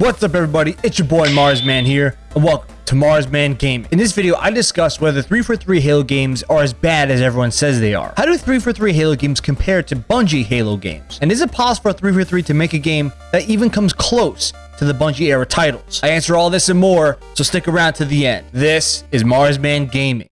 What's up everybody, it's your boy Marsman here, and welcome to Marsman Gaming. In this video, I discuss whether 343 Halo games are as bad as everyone says they are. How do 343 Halo games compare to Bungie Halo games? And is it possible for 343 to make a game that even comes close to the Bungie era titles? I answer all this and more, so stick around to the end. This is Marsman Gaming.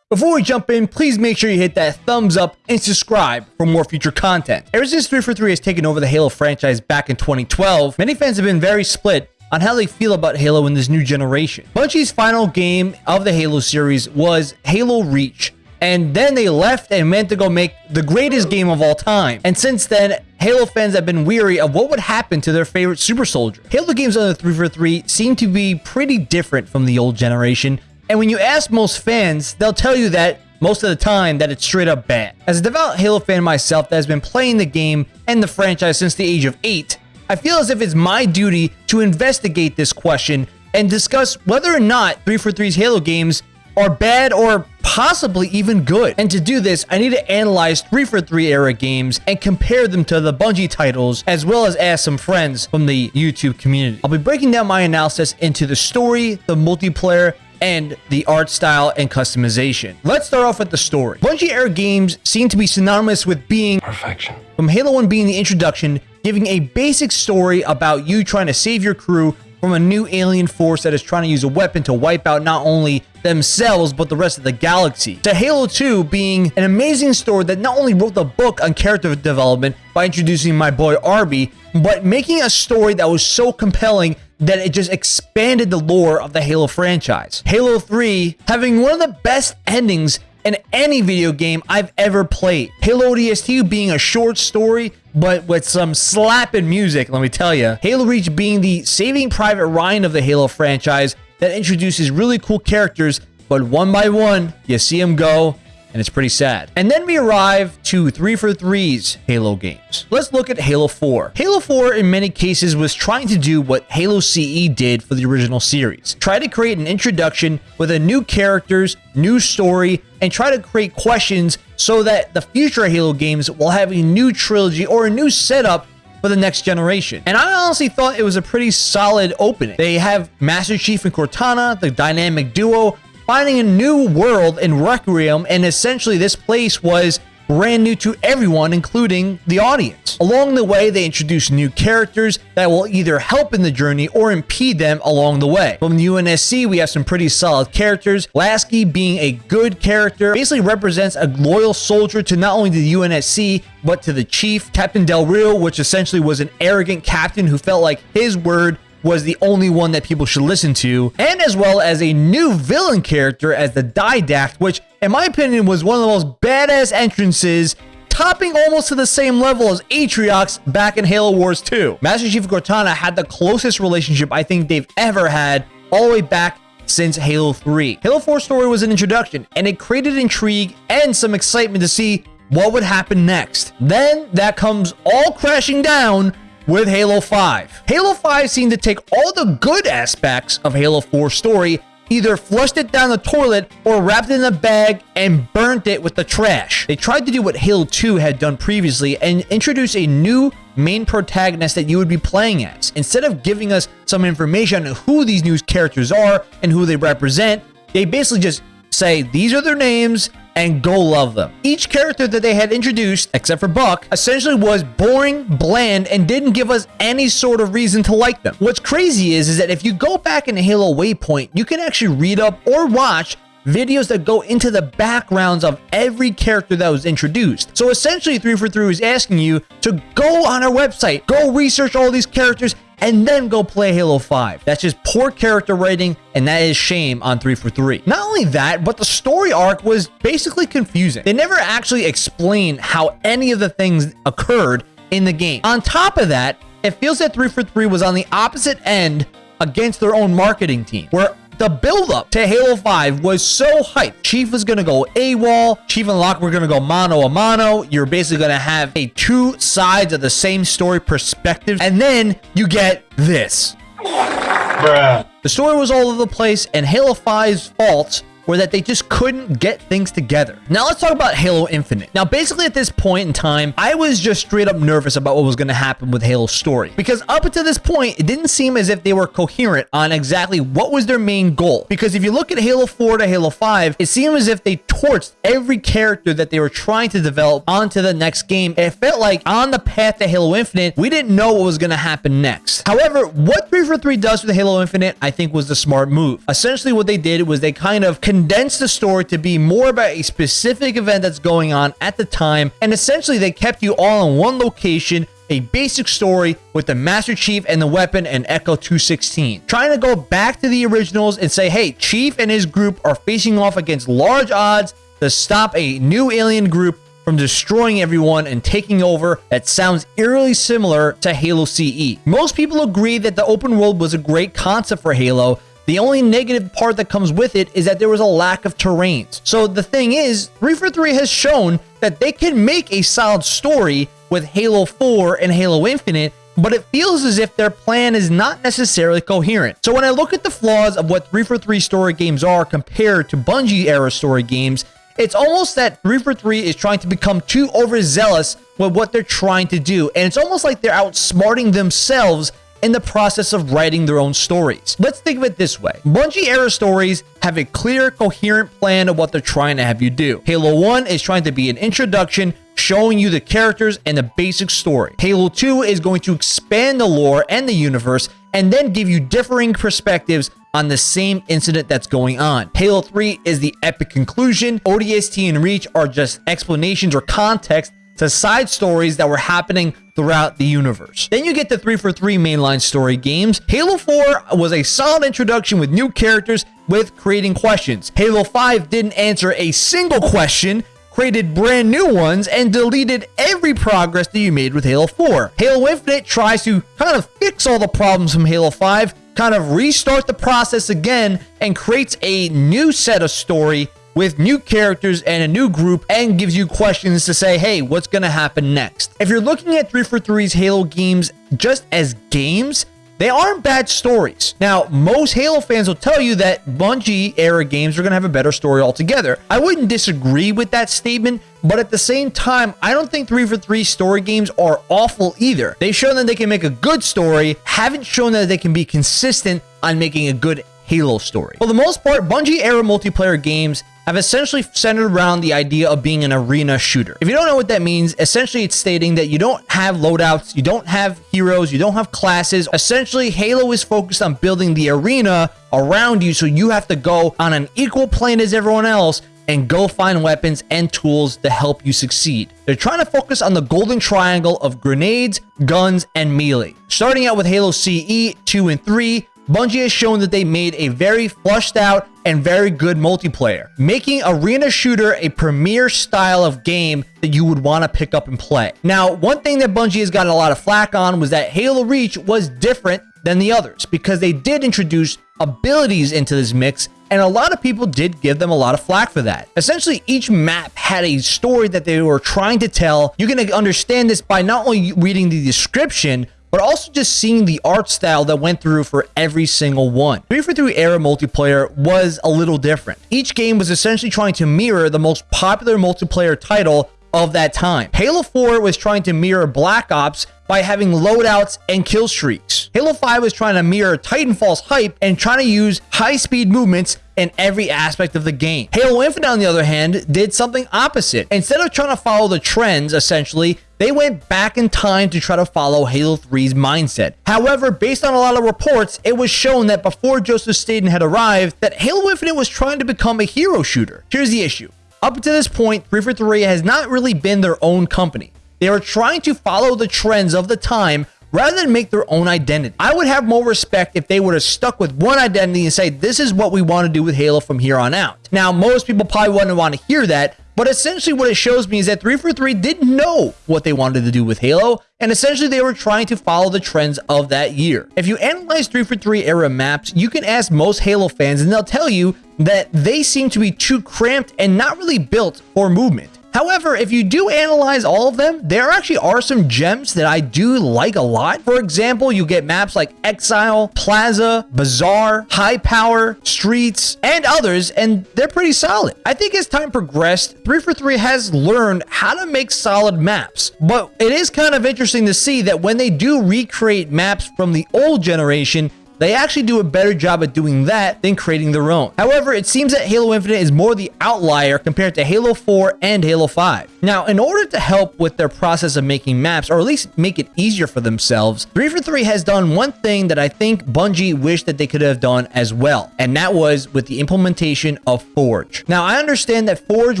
Before we jump in, please make sure you hit that thumbs up and subscribe for more future content. Ever since 343 has taken over the Halo franchise back in 2012, many fans have been very split on how they feel about Halo in this new generation. Bungie's final game of the Halo series was Halo Reach, and then they left and meant to go make the greatest game of all time. And since then, Halo fans have been weary of what would happen to their favorite super soldier. Halo games on the 343 seem to be pretty different from the old generation, and when you ask most fans, they'll tell you that most of the time that it's straight up bad. As a devout Halo fan myself that has been playing the game and the franchise since the age of 8, I feel as if it's my duty to investigate this question and discuss whether or not 343's Halo games are bad or possibly even good. And to do this, I need to analyze 343 era games and compare them to the Bungie titles, as well as ask some friends from the YouTube community. I'll be breaking down my analysis into the story, the multiplayer, and the art style and customization. Let's start off with the story. Bungie era games seem to be synonymous with being perfection. From Halo 1 being the introduction, giving a basic story about you trying to save your crew from a new alien force that is trying to use a weapon to wipe out not only themselves but the rest of the galaxy. To Halo 2 being an amazing story that not only wrote the book on character development by introducing my boy Arby, but making a story that was so compelling that it just expanded the lore of the Halo franchise. Halo 3 having one of the best endings in any video game I've ever played. Halo ODST being a short story, but with some slapping music, let me tell you. Halo Reach being the Saving Private Ryan of the Halo franchise that introduces really cool characters, but one by one, you see them go, and it's pretty sad. And then we arrive to 343's Halo games. Let's look at Halo 4. Halo 4 in many cases was trying to do what Halo CE did for the original series. Try to create an introduction with a new characters, new story, and try to create questions so that the future Halo games will have a new trilogy or a new setup for the next generation. And I honestly thought it was a pretty solid opening. They have Master Chief and Cortana, the dynamic duo, finding a new world in Requiem, and essentially this place was brand new to everyone, including the audience. Along the way, they introduce new characters that will either help in the journey or impede them along the way. From the UNSC, we have some pretty solid characters. Lasky being a good character basically represents a loyal soldier to not only the UNSC, but to the chief, Captain Del Rio, which essentially was an arrogant captain who felt like his word was the only one that people should listen to, and as well as a new villain character as the Didact, which, in my opinion, was one of the most badass entrances topping almost to the same level as Atriox back in Halo Wars 2. Master Chief Cortana had the closest relationship I think they've ever had all the way back since Halo 3. Halo 4 story was an introduction, and it created intrigue and some excitement to see what would happen next. Then that comes all crashing down with Halo 5. Halo 5 seemed to take all the good aspects of Halo 4's story, either flushed it down the toilet or wrapped it in a bag and burnt it with the trash. They tried to do what Halo 2 had done previously and introduce a new main protagonist that you would be playing as. Instead of giving us some information on who these new characters are and who they represent, they basically just say these are their names and go love them. Each character that they had introduced, except for Buck, essentially was boring, bland, and didn't give us any sort of reason to like them. What's crazy is, is that if you go back in Halo Waypoint, you can actually read up or watch videos that go into the backgrounds of every character that was introduced. So essentially 343 is asking you to go on our website, go research all these characters, and then go play Halo 5. That's just poor character writing, and that is shame on 343. Not only that, but the story arc was basically confusing. They never actually explained how any of the things occurred in the game. On top of that, it feels that 343 was on the opposite end against their own marketing team, where the build-up to Halo 5 was so hyped. Chief was going to go AWOL. Chief and Locke were going to go mano a mano. You're basically going to have a two sides of the same story perspective. And then you get this. Bruh. The story was all over the place, and Halo 5's faults were that they just couldn't get things together. Now let's talk about Halo Infinite. Now basically at this point in time, I was just straight up nervous about what was going to happen with Halo's story because up until this point, it didn't seem as if they were coherent on exactly what was their main goal. Because if you look at Halo 4 to Halo 5, it seemed as if they torched every character that they were trying to develop onto the next game. It felt like on the path to Halo Infinite, we didn't know what was going to happen next. However, what 343 does with Halo Infinite, I think was the smart move. Essentially what they did was they kind of condensed the story to be more about a specific event that's going on at the time. And essentially they kept you all in one location a basic story with the Master Chief and the weapon and Echo 216. Trying to go back to the originals and say, hey, Chief and his group are facing off against large odds to stop a new alien group from destroying everyone and taking over that sounds eerily similar to Halo CE. Most people agree that the open world was a great concept for Halo, the only negative part that comes with it is that there was a lack of terrains. So the thing is, 343 has shown that they can make a solid story with Halo 4 and Halo Infinite, but it feels as if their plan is not necessarily coherent. So when I look at the flaws of what 343 story games are compared to Bungie era story games, it's almost that 343 is trying to become too overzealous with what they're trying to do, and it's almost like they're outsmarting themselves in the process of writing their own stories. Let's think of it this way. Bungie era stories have a clear, coherent plan of what they're trying to have you do. Halo 1 is trying to be an introduction showing you the characters and the basic story. Halo 2 is going to expand the lore and the universe and then give you differing perspectives on the same incident that's going on. Halo 3 is the epic conclusion. ODST and Reach are just explanations or context to side stories that were happening throughout the universe. Then you get the 343 mainline story games. Halo 4 was a solid introduction with new characters with creating questions. Halo 5 didn't answer a single question, created brand new ones, and deleted every progress that you made with Halo 4. Halo Infinite tries to kind of fix all the problems from Halo 5, kind of restart the process again, and creates a new set of story with new characters and a new group and gives you questions to say, hey, what's going to happen next? If you're looking at 343's Halo games just as games, they aren't bad stories. Now, most Halo fans will tell you that Bungie era games are going to have a better story altogether. I wouldn't disagree with that statement, but at the same time, I don't think 343 story games are awful either. They've shown that they can make a good story, haven't shown that they can be consistent on making a good Halo story. For the most part, Bungie era multiplayer games have essentially centered around the idea of being an arena shooter. If you don't know what that means, essentially it's stating that you don't have loadouts, you don't have heroes, you don't have classes. Essentially, Halo is focused on building the arena around you, so you have to go on an equal plane as everyone else and go find weapons and tools to help you succeed. They're trying to focus on the golden triangle of grenades, guns, and melee. Starting out with Halo CE 2 and 3, Bungie has shown that they made a very flushed out and very good multiplayer, making Arena Shooter a premier style of game that you would want to pick up and play. Now, one thing that Bungie has gotten a lot of flack on was that Halo Reach was different than the others because they did introduce abilities into this mix and a lot of people did give them a lot of flack for that. Essentially, each map had a story that they were trying to tell. You can understand this by not only reading the description, but also just seeing the art style that went through for every single one. 343 era multiplayer was a little different. Each game was essentially trying to mirror the most popular multiplayer title of that time. Halo 4 was trying to mirror Black Ops by having loadouts and kill streaks. Halo 5 was trying to mirror Titanfall's hype and trying to use high-speed movements in every aspect of the game. Halo Infinite, on the other hand, did something opposite. Instead of trying to follow the trends, essentially, they went back in time to try to follow Halo 3's mindset. However, based on a lot of reports, it was shown that before Joseph Staten had arrived, that Halo Infinite was trying to become a hero shooter. Here's the issue. Up to this point, 343 has not really been their own company. They are trying to follow the trends of the time rather than make their own identity. I would have more respect if they would have stuck with one identity and say, this is what we want to do with Halo from here on out. Now, most people probably wouldn't want to hear that, but essentially what it shows me is that 343 didn't know what they wanted to do with Halo, and essentially they were trying to follow the trends of that year. If you analyze 343 era maps, you can ask most Halo fans and they'll tell you that they seem to be too cramped and not really built for movement. However, if you do analyze all of them, there actually are some gems that I do like a lot. For example, you get maps like Exile, Plaza, Bazaar, High Power, Streets, and others, and they're pretty solid. I think as time progressed, 343 has learned how to make solid maps, but it is kind of interesting to see that when they do recreate maps from the old generation, they actually do a better job at doing that than creating their own. However, it seems that Halo Infinite is more the outlier compared to Halo 4 and Halo 5. Now, in order to help with their process of making maps, or at least make it easier for themselves, 343 has done one thing that I think Bungie wished that they could have done as well, and that was with the implementation of Forge. Now, I understand that Forge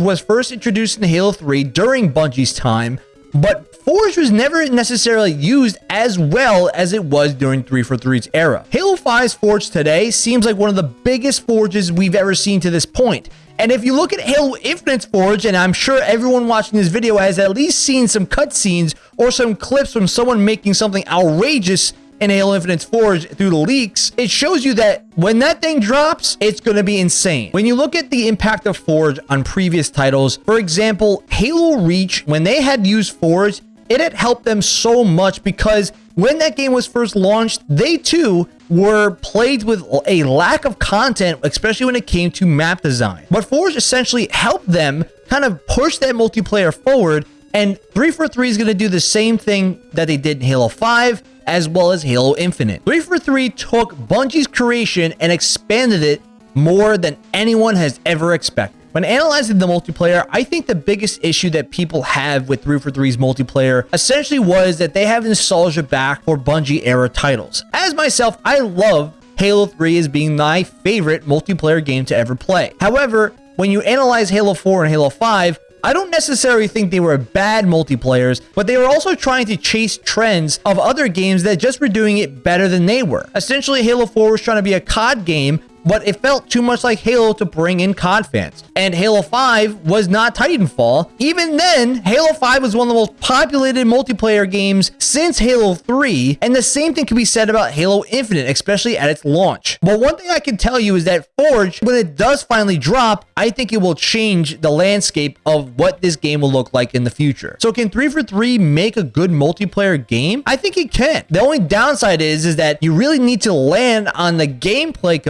was first introduced in Halo 3 during Bungie's time, but Forge was never necessarily used as well as it was during 343's era. Halo 5's Forge today seems like one of the biggest forges we've ever seen to this point. And if you look at Halo Infinite's Forge, and I'm sure everyone watching this video has at least seen some cutscenes or some clips from someone making something outrageous in Halo Infinite's Forge through the leaks, it shows you that when that thing drops, it's going to be insane. When you look at the impact of Forge on previous titles, for example, Halo Reach, when they had used Forge, it had helped them so much because when that game was first launched, they too were plagued with a lack of content, especially when it came to map design. But Forge essentially helped them kind of push that multiplayer forward, and 343 is going to do the same thing that they did in Halo 5, as well as Halo Infinite. 343 took Bungie's creation and expanded it more than anyone has ever expected. When analyzing the multiplayer, I think the biggest issue that people have with 343's multiplayer essentially was that they have nostalgia back for Bungie era titles. As myself, I love Halo 3 as being my favorite multiplayer game to ever play. However, when you analyze Halo 4 and Halo 5, I don't necessarily think they were bad multiplayers, but they were also trying to chase trends of other games that just were doing it better than they were. Essentially, Halo 4 was trying to be a COD game but it felt too much like Halo to bring in COD fans. And Halo 5 was not Titanfall. Even then, Halo 5 was one of the most populated multiplayer games since Halo 3, and the same thing can be said about Halo Infinite, especially at its launch. But one thing I can tell you is that Forge, when it does finally drop, I think it will change the landscape of what this game will look like in the future. So can 343 make a good multiplayer game? I think it can. The only downside is, is that you really need to land on the gameplay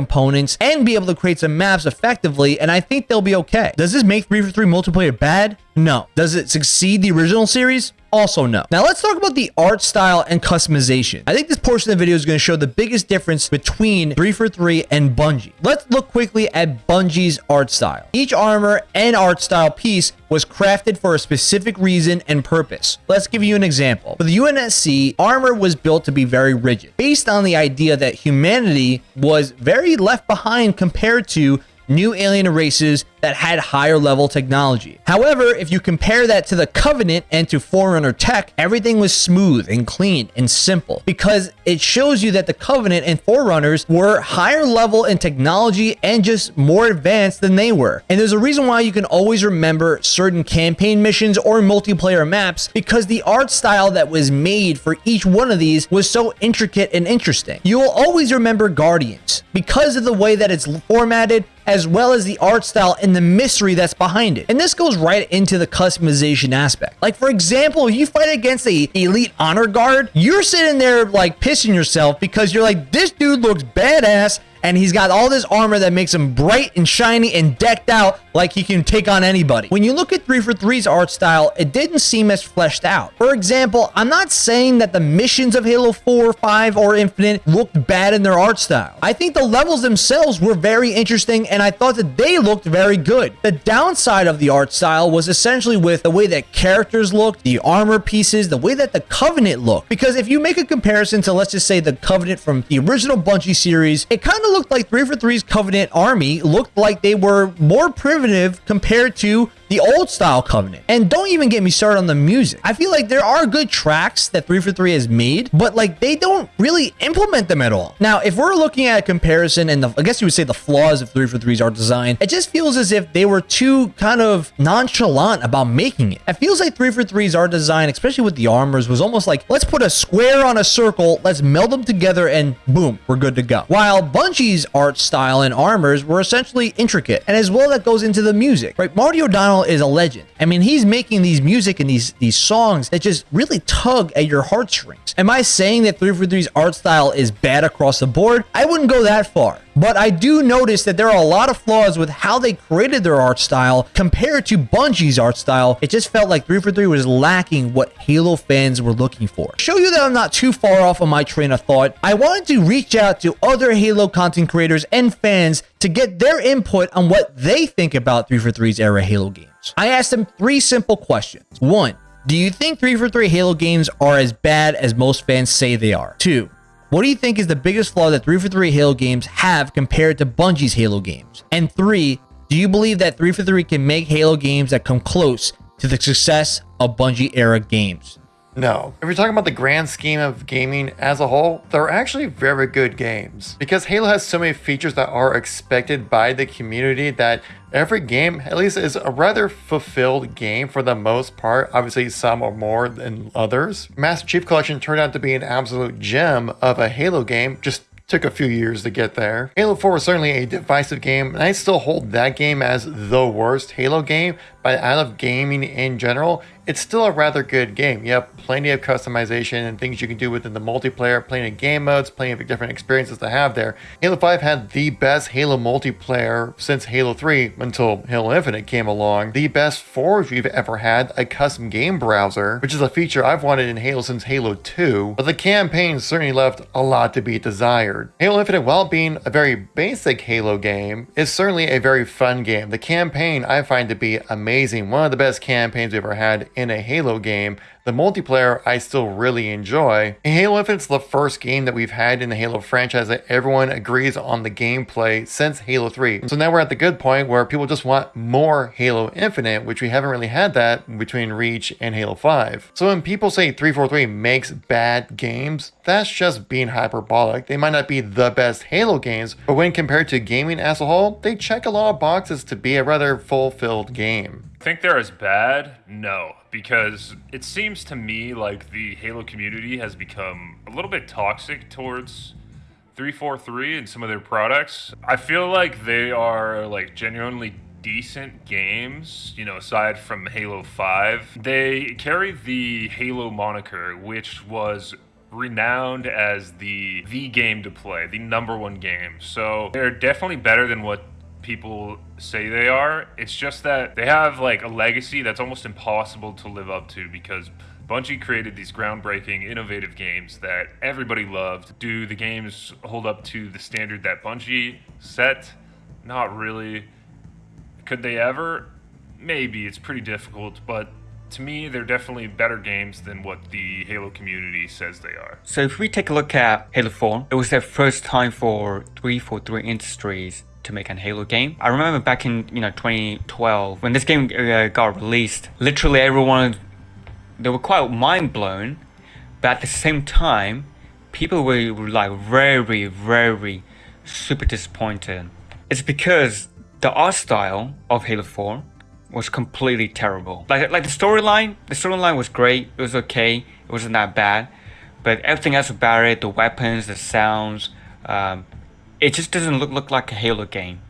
components and be able to create some maps effectively, and I think they'll be okay. Does this make 343 multiplayer bad? No. Does it succeed the original series? Also no. Now let's talk about the art style and customization. I think this portion of the video is going to show the biggest difference between 343 and Bungie. Let's look quickly at Bungie's art style. Each armor and art style piece was crafted for a specific reason and purpose. Let's give you an example. For the UNSC, armor was built to be very rigid, based on the idea that humanity was very left behind compared to new alien races that had higher level technology. However, if you compare that to the Covenant and to Forerunner tech, everything was smooth and clean and simple because it shows you that the Covenant and Forerunners were higher level in technology and just more advanced than they were. And there's a reason why you can always remember certain campaign missions or multiplayer maps because the art style that was made for each one of these was so intricate and interesting. You will always remember Guardians because of the way that it's formatted as well as the art style and the mystery that's behind it. And this goes right into the customization aspect. Like for example, you fight against a elite honor guard, you're sitting there like pissing yourself because you're like, this dude looks badass and he's got all this armor that makes him bright and shiny and decked out like he can take on anybody. When you look at 343's art style, it didn't seem as fleshed out. For example, I'm not saying that the missions of Halo 4, 5, or Infinite looked bad in their art style. I think the levels themselves were very interesting and I thought that they looked very good. The downside of the art style was essentially with the way that characters looked, the armor pieces, the way that the Covenant looked. Because if you make a comparison to, let's just say, the Covenant from the original Bungie series, it kind of looked like 343's Covenant army looked like they were more primitive compared to the old style Covenant. And don't even get me started on the music. I feel like there are good tracks that 343 has made, but like they don't really implement them at all. Now, if we're looking at a comparison and the, I guess you would say the flaws of 343's art design, it just feels as if they were too kind of nonchalant about making it. It feels like 343's art design, especially with the armors, was almost like, let's put a square on a circle, let's meld them together and boom, we're good to go. While Bungie's art style and armors were essentially intricate, and as well that goes into the music, right? Marty O'Donnell Is a legend. I mean, he's making these music and these these songs that just really tug at your heartstrings. Am I saying that 343's art style is bad across the board? I wouldn't go that far. But I do notice that there are a lot of flaws with how they created their art style compared to Bungie's art style. It just felt like 343 was lacking what Halo fans were looking for. Show you that I'm not too far off on my train of thought, I wanted to reach out to other Halo content creators and fans to get their input on what they think about 343's era Halo games. I asked them three simple questions. One, do you think 343 Halo games are as bad as most fans say they are? Two, what do you think is the biggest flaw that 343 Halo games have compared to Bungie's Halo games? And three, do you believe that 343 can make Halo games that come close to the success of Bungie era games? No. If you're talking about the grand scheme of gaming as a whole, they're actually very good games. Because Halo has so many features that are expected by the community that every game, at least, is a rather fulfilled game for the most part. Obviously, some are more than others. Master Chief Collection turned out to be an absolute gem of a Halo game, just Took a few years to get there. Halo 4 was certainly a divisive game, and I still hold that game as the worst Halo game, but out of gaming in general, it's still a rather good game. You have plenty of customization and things you can do within the multiplayer, plenty of game modes, plenty of different experiences to have there. Halo 5 had the best Halo multiplayer since Halo 3 until Halo Infinite came along. The best Forge we've ever had, a custom game browser, which is a feature I've wanted in Halo since Halo 2, but the campaign certainly left a lot to be desired. Halo Infinite, while being a very basic Halo game, is certainly a very fun game. The campaign I find to be amazing, one of the best campaigns we've ever had in a Halo game. The multiplayer I still really enjoy. And Halo Infinite's the first game that we've had in the Halo franchise that everyone agrees on the gameplay since Halo 3. So now we're at the good point where people just want more Halo Infinite, which we haven't really had that between Reach and Halo 5. So when people say 343 makes bad games, that's just being hyperbolic. They might not be the best Halo games, but when compared to gaming as a whole, they check a lot of boxes to be a rather fulfilled game. Think they're as bad? No, because it seems to me like the Halo community has become a little bit toxic towards 343 and some of their products. I feel like they are like genuinely decent games, you know, aside from Halo 5. They carry the Halo moniker, which was renowned as the the game to play, the number one game. So they're definitely better than what people say they are. It's just that they have like a legacy that's almost impossible to live up to because Bungie created these groundbreaking, innovative games that everybody loved. Do the games hold up to the standard that Bungie set? Not really. Could they ever? Maybe. It's pretty difficult, but to me, they're definitely better games than what the Halo community says they are. So if we take a look at Halo 4, it was their first time for 343 Industries to make an Halo game. I remember back in you know 2012 when this game uh, got released, literally everyone they were quite mind blown, but at the same time, people were, were like very very super disappointed. It's because the art style of Halo 4 was completely terrible. Like like the storyline, the storyline was great. It was okay. It wasn't that bad, but everything else about it, the weapons, the sounds, um, it just doesn't look, look like a Halo game.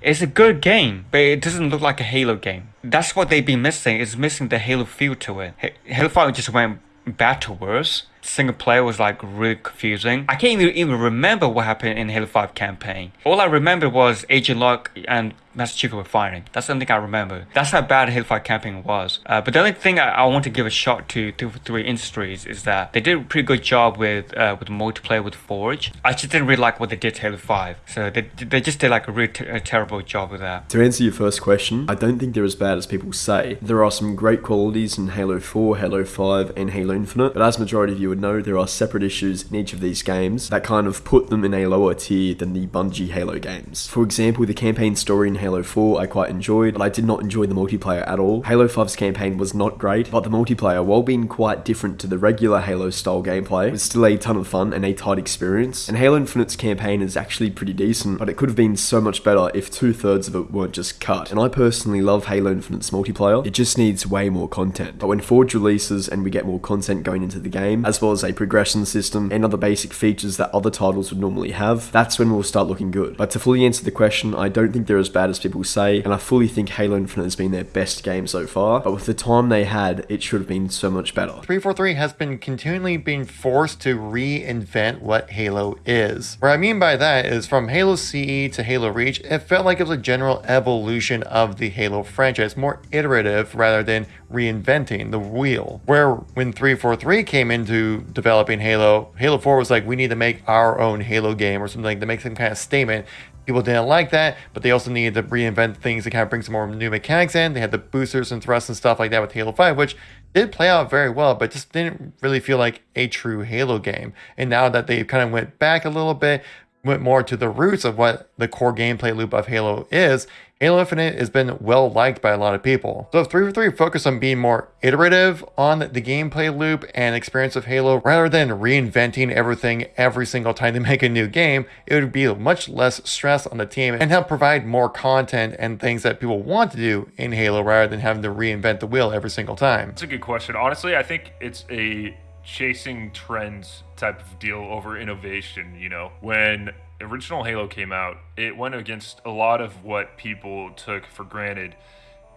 It's a good game, but it doesn't look like a Halo game. That's what they've been missing, is missing the Halo feel to it. Halo 5 just went bad to worse. Single player was like really confusing. I can't even, remember what happened in Halo 5 campaign. All I remember was Agent Locke and Master Chief were firing. That's the only thing I remember. That's how bad Halo 5 campaign was. Uh, but the only thing I, I, want to give a shot to 343 Industries is that they did a pretty good job with uh, with multiplayer with Forge. I just didn't really like what they did to Halo 5. So they, they just did like a really a terrible job with that. To answer your first question, I don't think they're as bad as people say. There are some great qualities in Halo 4, Halo 5, and Halo Infinite, but as majority of you would know, there are separate issues in each of these games that kind of put them in a lower tier than the Bungie Halo games. For example, the campaign story in Halo 4 I quite enjoyed, but I did not enjoy the multiplayer at all. Halo 5's campaign was not great, but the multiplayer, while being quite different to the regular Halo style gameplay, was still a ton of fun and a tight experience. And Halo Infinite's campaign is actually pretty decent, but it could have been so much better if two thirds of it weren't just cut. And I personally love Halo Infinite's multiplayer, it just needs way more content. But when Forge releases and we get more content going into the game, as as a progression system and other basic features that other titles would normally have, that's when we'll start looking good. But to fully answer the question, I don't think they're as bad as people say, and I fully think Halo Infinite has been their best game so far, but with the time they had, it should have been so much better. 343 has been continually being forced to reinvent what Halo is. What I mean by that is from Halo CE to Halo Reach, it felt like it was a general evolution of the Halo franchise, more iterative rather than reinventing the wheel. Where when 343 came into developing Halo, Halo 4 was like, we need to make our own Halo game or something like to make some kind of statement. People didn't like that, but they also needed to reinvent things to kind of bring some more new mechanics in. They had the boosters and thrusts and stuff like that with Halo 5, which did play out very well, but just didn't really feel like a true Halo game. And now that they kind of went back a little bit, went more to the roots of what the core gameplay loop of Halo is, Halo Infinite has been well liked by a lot of people. So if 343 focused on being more iterative on the gameplay loop and experience of Halo rather than reinventing everything every single time they make a new game, it would be much less stress on the team and help provide more content and things that people want to do in Halo rather than having to reinvent the wheel every single time. That's a good question. Honestly, I think it's a chasing trends type of deal over innovation, you know. When original Halo came out, it went against a lot of what people took for granted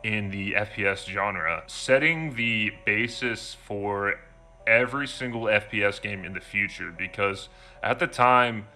in the FPS genre, setting the basis for every single FPS game in the future because at the time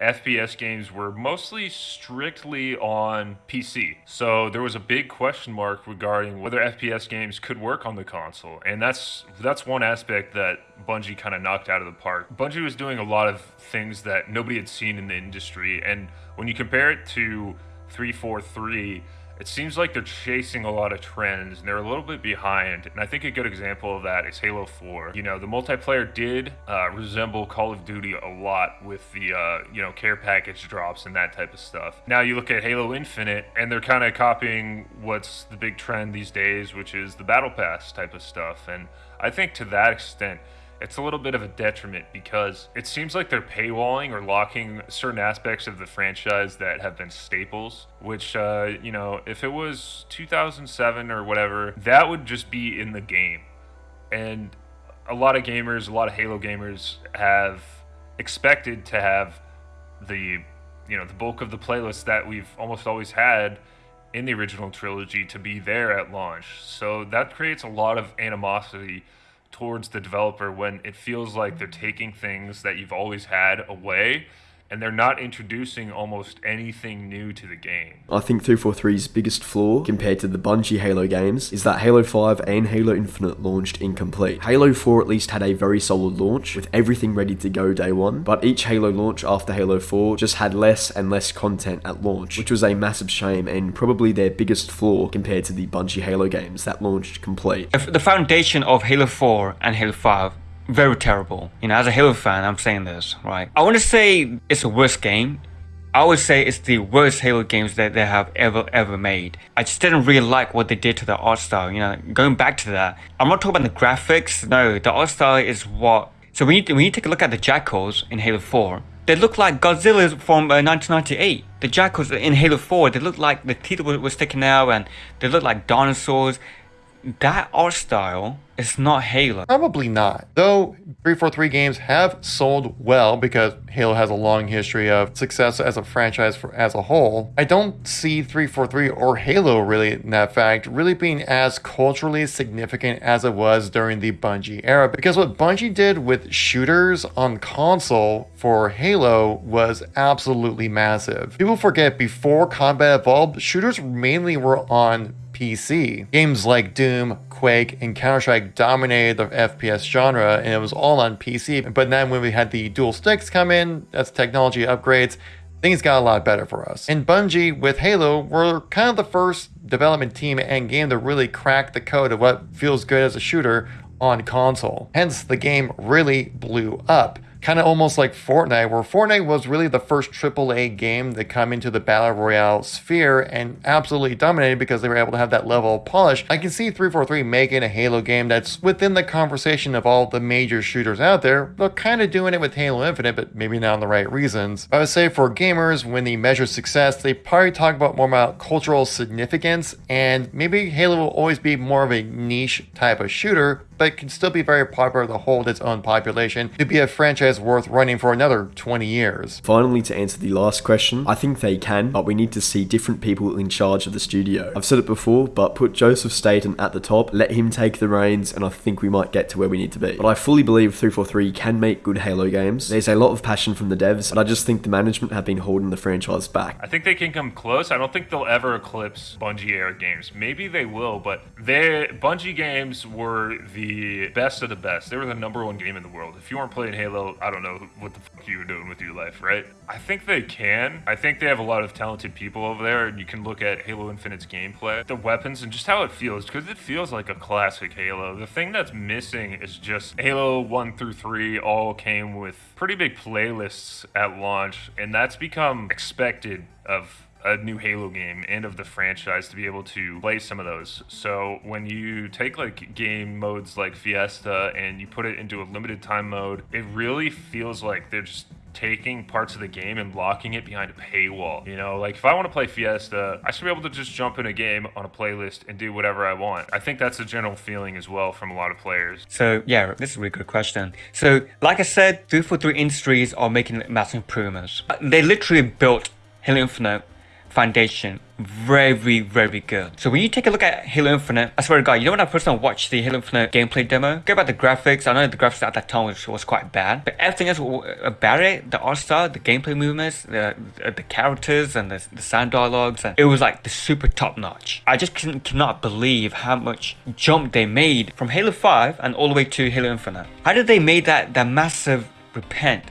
FPS games were mostly strictly on PC. So there was a big question mark regarding whether FPS games could work on the console. And that's that's one aspect that Bungie kind of knocked out of the park. Bungie was doing a lot of things that nobody had seen in the industry and when you compare it to 343 it seems like they're chasing a lot of trends and they're a little bit behind. And I think a good example of that is Halo 4. You know, the multiplayer did uh, resemble Call of Duty a lot with the, uh, you know, care package drops and that type of stuff. Now you look at Halo Infinite and they're kind of copying what's the big trend these days, which is the Battle Pass type of stuff. And I think to that extent, it's a little bit of a detriment because it seems like they're paywalling or locking certain aspects of the franchise that have been staples. Which, uh, you know, if it was 2007 or whatever, that would just be in the game. And a lot of gamers, a lot of Halo gamers have expected to have the, you know, the bulk of the playlist that we've almost always had in the original trilogy to be there at launch. So that creates a lot of animosity towards the developer when it feels like they're taking things that you've always had away and they're not introducing almost anything new to the game. I think 343's biggest flaw compared to the Bungie Halo games is that Halo 5 and Halo Infinite launched incomplete. Halo 4 at least had a very solid launch with everything ready to go day one, but each Halo launch after Halo 4 just had less and less content at launch, which was a massive shame and probably their biggest flaw compared to the Bungie Halo games that launched complete. The foundation of Halo 4 and Halo 5 very terrible. You know, as a Halo fan, I'm saying this, right? I want to say it's the worst game. I would say it's the worst Halo games that they have ever, ever made. I just didn't really like what they did to the art style, you know, going back to that. I'm not talking about the graphics, no, the art style is what... So when you, when you take a look at the Jackals in Halo 4, they look like Godzilla from uh, 1998. The Jackals in Halo 4, they look like the teeth was sticking out and they look like dinosaurs. That art style is not Halo. Probably not. Though 343 games have sold well because Halo has a long history of success as a franchise for, as a whole, I don't see 343 or Halo really in that fact really being as culturally significant as it was during the Bungie era. Because what Bungie did with shooters on console for Halo was absolutely massive. People forget before Combat Evolved, shooters mainly were on PC. Games like Doom, Quake, and Counter-Strike dominated the FPS genre, and it was all on PC. But then when we had the dual sticks come in, that's technology upgrades, things got a lot better for us. And Bungie, with Halo, were kind of the first development team and game to really crack the code of what feels good as a shooter on console. Hence, the game really blew up kind of almost like Fortnite, where Fortnite was really the first AAA game to come into the Battle Royale sphere and absolutely dominated because they were able to have that level of polish. I can see 343 making a Halo game that's within the conversation of all the major shooters out there, but kind of doing it with Halo Infinite, but maybe not on the right reasons. I would say for gamers, when they measure success, they probably talk about more about cultural significance, and maybe Halo will always be more of a niche type of shooter, but can still be very popular to hold its own population to be a franchise worth running for another 20 years. Finally, to answer the last question, I think they can, but we need to see different people in charge of the studio. I've said it before, but put Joseph Staten at the top, let him take the reins, and I think we might get to where we need to be. But I fully believe 343 can make good Halo games. There's a lot of passion from the devs, but I just think the management have been holding the franchise back. I think they can come close. I don't think they'll ever eclipse Bungie era games. Maybe they will, but their Bungie games were the best of the best. They were the number one game in the world. If you weren't playing Halo, I don't know what the fuck you were doing with your life, right? I think they can. I think they have a lot of talented people over there, and you can look at Halo Infinite's gameplay, the weapons, and just how it feels, because it feels like a classic Halo. The thing that's missing is just Halo 1 through 3 all came with pretty big playlists at launch, and that's become expected of a new Halo game and of the franchise to be able to play some of those. So when you take like game modes like Fiesta and you put it into a limited time mode, it really feels like they're just taking parts of the game and locking it behind a paywall. You know, like if I want to play Fiesta, I should be able to just jump in a game on a playlist and do whatever I want. I think that's a general feeling as well from a lot of players. So yeah, this is a really good question. So like I said, 343 Industries are making massive improvements. They literally built Halo Infinite foundation. Very very good. So when you take a look at halo infinite i swear to god you know when i first watched the halo infinite gameplay demo? Go about the graphics. I know the graphics at that time was, was quite bad but everything else about it the art style the gameplay movements the, uh, the characters and the, the sound dialogues and it was like the super top notch i just can, cannot believe how much jump they made from halo 5 and all the way to halo infinite. How did they make that that massive repent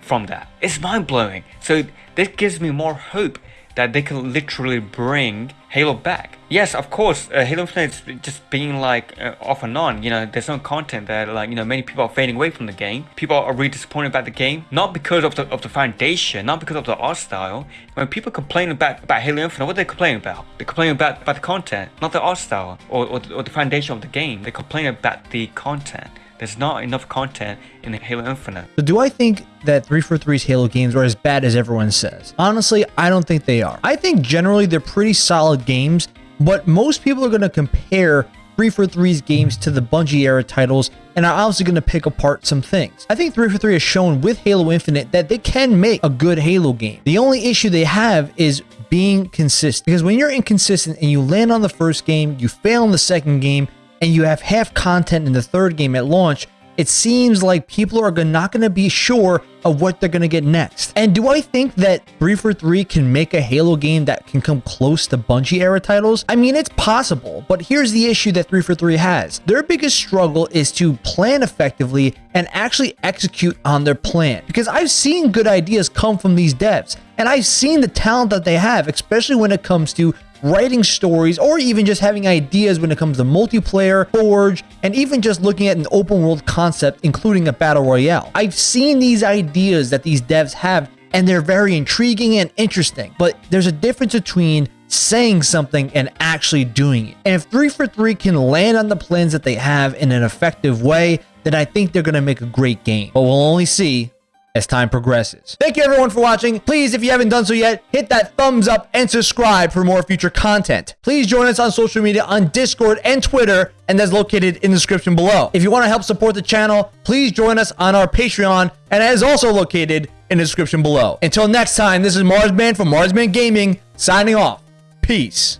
from that? It's mind-blowing. So this gives me more hope that they can literally bring Halo back. Yes, of course, uh, Halo Infinite is just being like uh, off and on. You know, there's no content that like you know many people are fading away from the game. People are really disappointed about the game, not because of the of the foundation, not because of the art style. When people complain about about Halo Infinite, what they complain about? They complain about about the content, not the art style or or, or the foundation of the game. They complain about the content. There's not enough content in Halo Infinite. So do I think that 343's Halo games are as bad as everyone says? Honestly, I don't think they are. I think generally they're pretty solid games, but most people are going to compare 343's games to the Bungie era titles and are obviously going to pick apart some things. I think 343 has shown with Halo Infinite that they can make a good Halo game. The only issue they have is being consistent because when you're inconsistent and you land on the first game, you fail in the second game, and you have half content in the third game at launch, it seems like people are not going to be sure of what they're going to get next. And do I think that 343 can make a Halo game that can come close to Bungie era titles? I mean, it's possible, but here's the issue that 343 has. Their biggest struggle is to plan effectively and actually execute on their plan. Because I've seen good ideas come from these devs, and I've seen the talent that they have, especially when it comes to writing stories, or even just having ideas when it comes to multiplayer, Forge, and even just looking at an open world concept, including a battle royale. I've seen these ideas that these devs have, and they're very intriguing and interesting, but there's a difference between saying something and actually doing it. And if 343 can land on the plans that they have in an effective way, then I think they're going to make a great game. But we'll only see as time progresses. Thank you everyone for watching. Please, if you haven't done so yet, hit that thumbs up and subscribe for more future content. Please join us on social media on Discord and Twitter, and that's located in the description below. If you want to help support the channel, please join us on our Patreon, and that is also located in the description below. Until next time, this is Marsman from Marsman Gaming, signing off. Peace.